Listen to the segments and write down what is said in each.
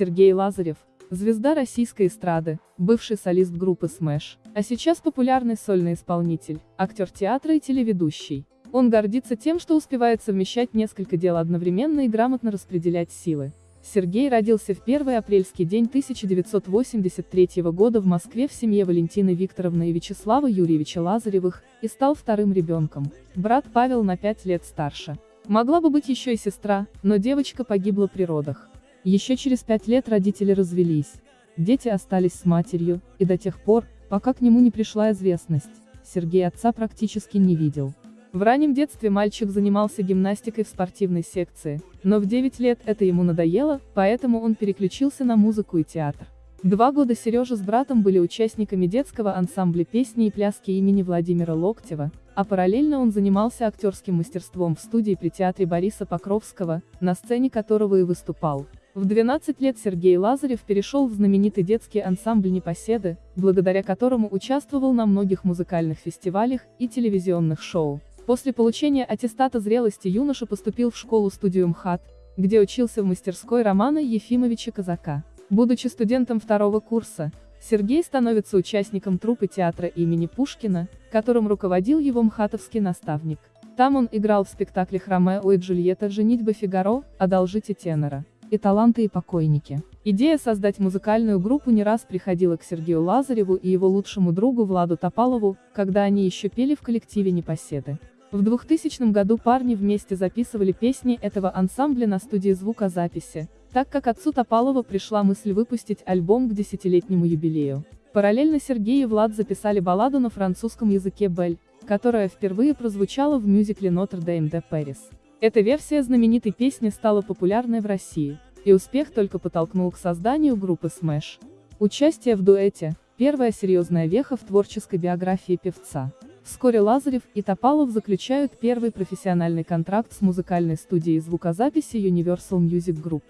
Сергей Лазарев, звезда российской эстрады, бывший солист группы Smash, а сейчас популярный сольный исполнитель, актер театра и телеведущий. Он гордится тем, что успевает совмещать несколько дел одновременно и грамотно распределять силы. Сергей родился в первый апрельский день 1983 года в Москве в семье Валентины Викторовны и Вячеслава Юрьевича Лазаревых, и стал вторым ребенком. Брат Павел на пять лет старше. Могла бы быть еще и сестра, но девочка погибла при родах. Еще через пять лет родители развелись. Дети остались с матерью, и до тех пор, пока к нему не пришла известность, Сергей отца практически не видел. В раннем детстве мальчик занимался гимнастикой в спортивной секции, но в 9 лет это ему надоело, поэтому он переключился на музыку и театр. Два года Сережа с братом были участниками детского ансамбля песни и пляски имени Владимира Локтева, а параллельно он занимался актерским мастерством в студии при театре Бориса Покровского, на сцене которого и выступал. В 12 лет Сергей Лазарев перешел в знаменитый детский ансамбль «Непоседы», благодаря которому участвовал на многих музыкальных фестивалях и телевизионных шоу. После получения аттестата зрелости юноша поступил в школу-студию МХАТ, где учился в мастерской Романа Ефимовича Казака. Будучи студентом второго курса, Сергей становится участником труппы театра имени Пушкина, которым руководил его мхатовский наставник. Там он играл в спектаклях «Ромео и Джульетта. Женитьба Фигаро», «Одолжите тенора» и «Таланты и покойники». Идея создать музыкальную группу не раз приходила к Сергею Лазареву и его лучшему другу Владу Топалову, когда они еще пели в коллективе «Непоседы». В 2000 году парни вместе записывали песни этого ансамбля на студии звукозаписи, так как отцу Топалова пришла мысль выпустить альбом к десятилетнему юбилею. Параллельно Сергей и Влад записали балладу на французском языке «Бель», которая впервые прозвучала в мюзикле «Нотр-Дейм де Пэрис». Эта версия знаменитой песни стала популярной в России, и успех только подтолкнул к созданию группы Smash. Участие в дуэте – первая серьезная веха в творческой биографии певца. Вскоре Лазарев и Топалов заключают первый профессиональный контракт с музыкальной студией звукозаписи Universal Music Group.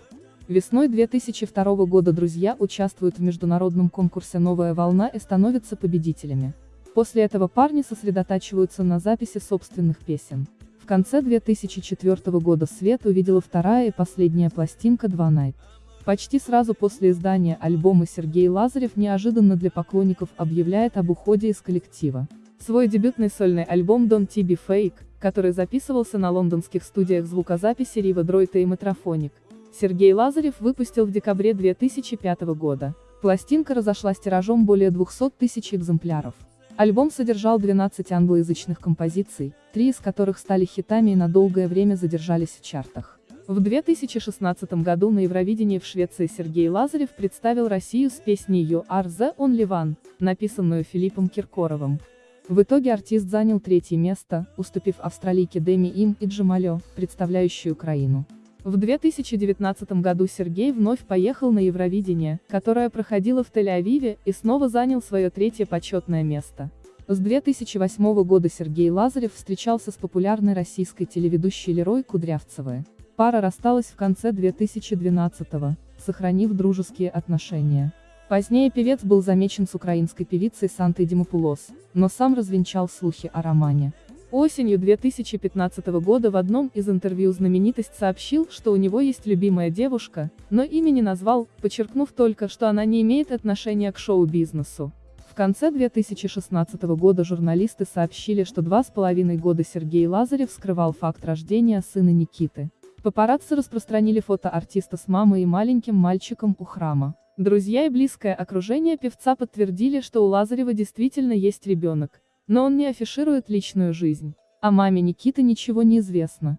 Весной 2002 года друзья участвуют в международном конкурсе «Новая волна» и становятся победителями. После этого парни сосредотачиваются на записи собственных песен. В конце 2004 года свет увидела вторая и последняя пластинка «Два Night». Почти сразу после издания альбома Сергей Лазарев неожиданно для поклонников объявляет об уходе из коллектива. Свой дебютный сольный альбом Don't Be Fake, который записывался на лондонских студиях звукозаписи Riva Droid и Metrophonic, Сергей Лазарев выпустил в декабре 2005 года. Пластинка разошлась тиражом более 200 тысяч экземпляров. Альбом содержал 12 англоязычных композиций, три из которых стали хитами и на долгое время задержались в чартах. В 2016 году на Евровидении в Швеции Сергей Лазарев представил Россию с песней You Are The Only One, написанную Филиппом Киркоровым. В итоге артист занял третье место, уступив австралийке Деми Им и Джамалё, представляющей Украину. В 2019 году Сергей вновь поехал на Евровидение, которое проходило в Тель-Авиве, и снова занял свое третье почетное место. С 2008 года Сергей Лазарев встречался с популярной российской телеведущей Лерой Кудрявцевой. Пара рассталась в конце 2012 сохранив дружеские отношения. Позднее певец был замечен с украинской певицей Сантой Димопулос, но сам развенчал слухи о романе. Осенью 2015 года в одном из интервью знаменитость сообщил, что у него есть любимая девушка, но имя не назвал, подчеркнув только, что она не имеет отношения к шоу-бизнесу. В конце 2016 года журналисты сообщили, что два с половиной года Сергей Лазарев скрывал факт рождения сына Никиты. Папарацци распространили фото артиста с мамой и маленьким мальчиком у храма. Друзья и близкое окружение певца подтвердили, что у Лазарева действительно есть ребенок, но он не афиширует личную жизнь. О маме Никиты ничего не известно.